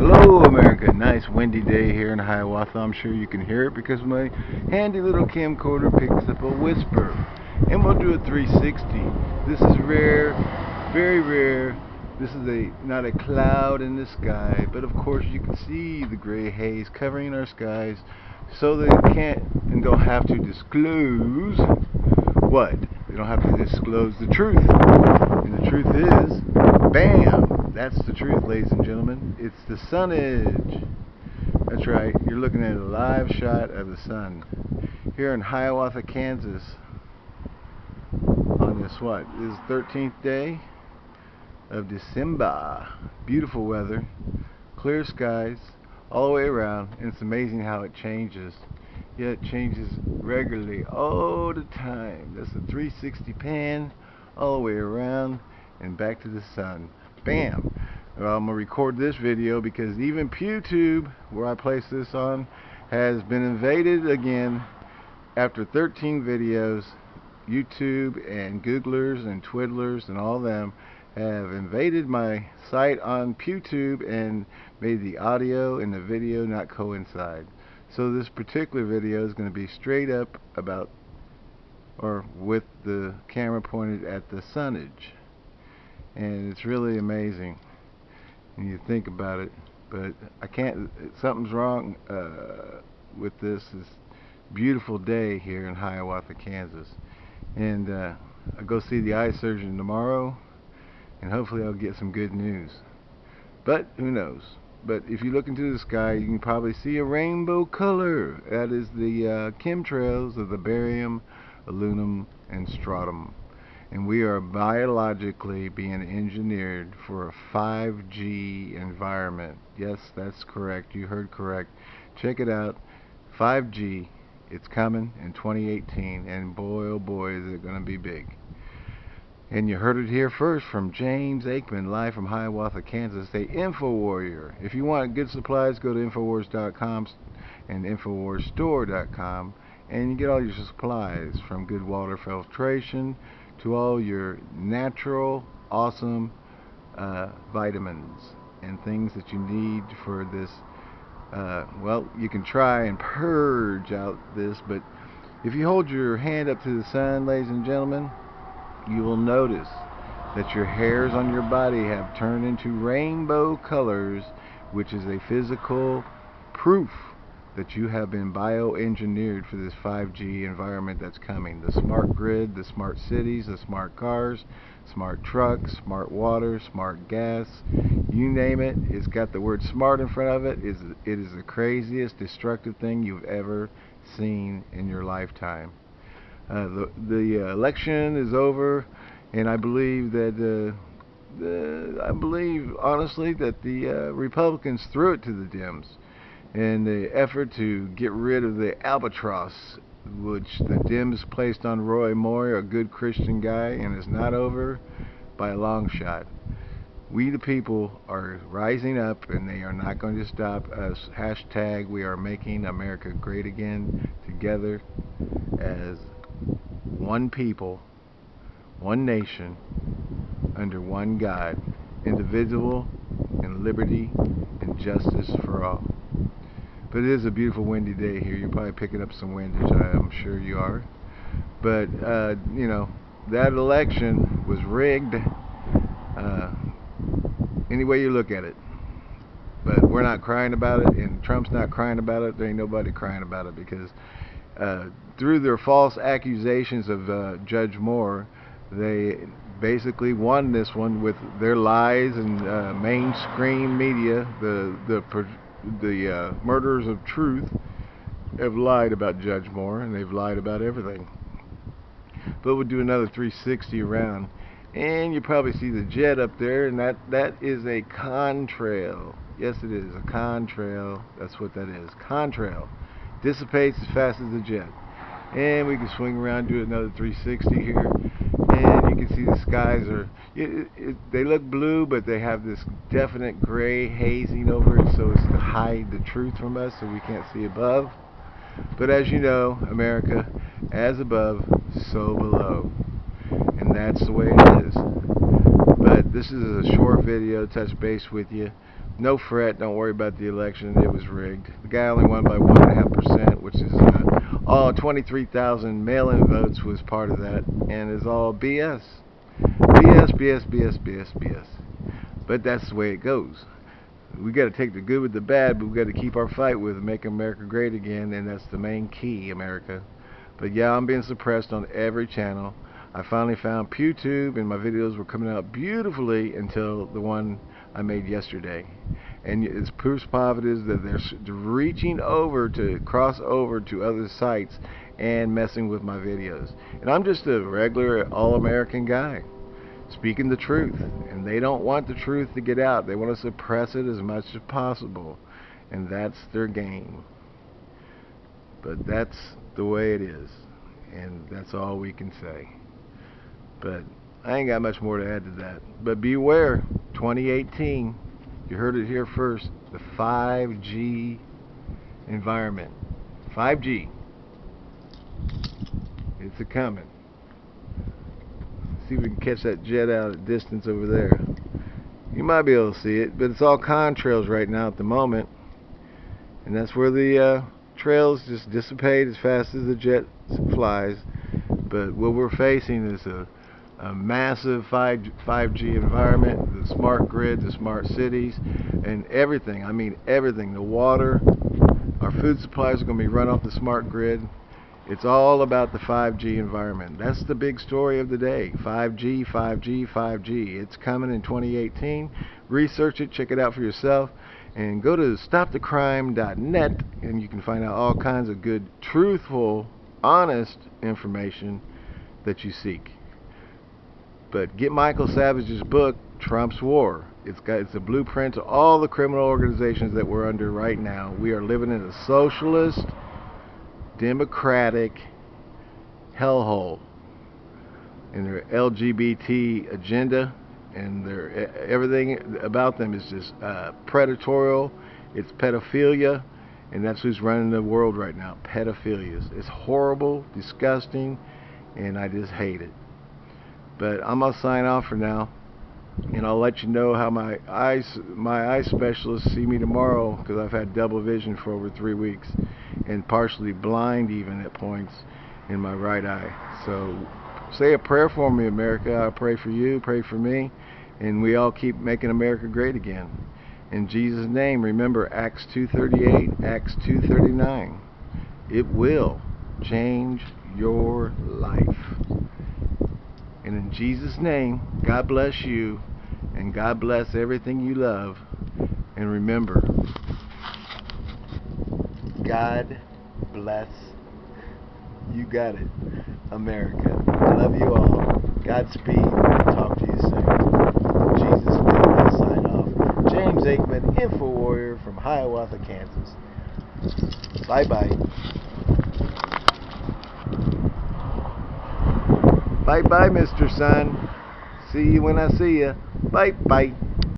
Hello America, nice windy day here in Hiawatha. I'm sure you can hear it because my handy little camcorder picks up a whisper. And we'll do a 360. This is rare, very rare. This is a not a cloud in the sky, but of course you can see the gray haze covering our skies so they can't and don't have to disclose what? They don't have to disclose the truth. And the truth is, bam! That's the truth, ladies and gentlemen. It's the sunage. That's right. You're looking at a live shot of the sun here in Hiawatha, Kansas. On this what? This is 13th day of December. Beautiful weather, clear skies all the way around, and it's amazing how it changes. Yeah, it changes regularly all the time. That's a 360 pan all the way around and back to the sun. Bam! Well, I'm going to record this video because even PewTube, where I place this on, has been invaded again after 13 videos. YouTube and Googlers and Twiddlers and all them have invaded my site on PewTube and made the audio and the video not coincide. So this particular video is going to be straight up about or with the camera pointed at the sunage and it's really amazing when you think about it but I can't something's wrong uh, with this this beautiful day here in Hiawatha Kansas. And uh, I'll go see the eye surgeon tomorrow and hopefully I'll get some good news. But who knows? But if you look into the sky you can probably see a rainbow color. That is the uh, chemtrails of the barium aluminum and strontium and we are biologically being engineered for a 5G environment. Yes, that's correct. You heard correct. Check it out. 5G. It's coming in 2018, and boy, oh boy, is it going to be big. And you heard it here first from James Aikman, live from Hiawatha, Kansas, the Info Warrior. If you want good supplies, go to Infowars.com and InfoWarsStore.com, and you get all your supplies from good water filtration to all your natural, awesome uh, vitamins and things that you need for this. Uh, well, you can try and purge out this, but if you hold your hand up to the sun, ladies and gentlemen, you will notice that your hairs on your body have turned into rainbow colors, which is a physical proof that you have been bioengineered for this 5G environment that's coming. The smart grid, the smart cities, the smart cars, smart trucks, smart water, smart gas, you name it, it's got the word smart in front of it. It is the craziest destructive thing you've ever seen in your lifetime. Uh, the the election is over, and I believe that uh, the, I believe honestly that the uh, Republicans threw it to the Dems in the effort to get rid of the albatross which the Dems placed on Roy Moore, a good Christian guy, and it's not over by a long shot. We the people are rising up and they are not going to stop us. Hashtag we are making America great again together as one people, one nation, under one God, individual and liberty and justice for all. But it is a beautiful windy day here. You're probably picking up some windage. I'm sure you are. But, uh, you know, that election was rigged uh, any way you look at it. But we're not crying about it, and Trump's not crying about it. There ain't nobody crying about it because uh, through their false accusations of uh, Judge Moore, they basically won this one with their lies and uh, mainstream media, the the the uh, murderers of truth have lied about Judge Moore, and they've lied about everything. But we'll do another 360 around, and you probably see the jet up there, and that that is a contrail. Yes, it is a contrail. That's what that is. Contrail dissipates as fast as the jet. And we can swing around, do another 360 here can see the skies are it, it, they look blue but they have this definite gray hazing over it so it's to hide the truth from us so we can't see above but as you know America as above so below and that's the way it is but this is a short video touch base with you no fret, don't worry about the election. It was rigged. The guy only won by one and a half percent, which is uh, all 23,000 mail-in votes was part of that, and is all BS. BS, BS, BS, BS, BS. But that's the way it goes. We got to take the good with the bad, but we got to keep our fight with make America great again, and that's the main key, America. But yeah, I'm being suppressed on every channel. I finally found PewTube, and my videos were coming out beautifully until the one I made yesterday. And it's proof positive that they're reaching over to cross over to other sites and messing with my videos. And I'm just a regular all-American guy speaking the truth. And they don't want the truth to get out. They want to suppress it as much as possible. And that's their game. But that's the way it is. And that's all we can say. But I ain't got much more to add to that. But beware, 2018, you heard it here first, the 5G environment. 5G. It's a coming. See if we can catch that jet out at distance over there. You might be able to see it, but it's all contrails right now at the moment. And that's where the uh, trails just dissipate as fast as the jet flies. But what we're facing is a a massive 5, 5G environment, the smart grid, the smart cities, and everything. I mean everything. The water, our food supplies are going to be run off the smart grid. It's all about the 5G environment. That's the big story of the day. 5G, 5G, 5G. It's coming in 2018. Research it, check it out for yourself, and go to stopthecrime.net and you can find out all kinds of good, truthful, honest information that you seek. But get Michael Savage's book, Trump's War. It's got it's a blueprint to all the criminal organizations that we're under right now. We are living in a socialist, democratic hellhole. And their LGBT agenda and their everything about them is just uh, predatorial. It's pedophilia, and that's who's running the world right now. Pedophilia. It's horrible, disgusting, and I just hate it. But I'm gonna sign off for now, and I'll let you know how my eyes, my eye specialist see me tomorrow because I've had double vision for over three weeks, and partially blind even at points in my right eye. So say a prayer for me, America. I pray for you, pray for me, and we all keep making America great again. In Jesus' name, remember Acts 2.38, Acts 2.39. It will change your life. And in Jesus' name, God bless you and God bless everything you love. And remember, God bless. You got it, America. I love you all. Godspeed. Talk to you soon. Jesus' name, I sign off. James Aikman, Info Warrior from Hiawatha, Kansas. Bye bye Bye bye, Mr. Sun. See you when I see you. Bye bye.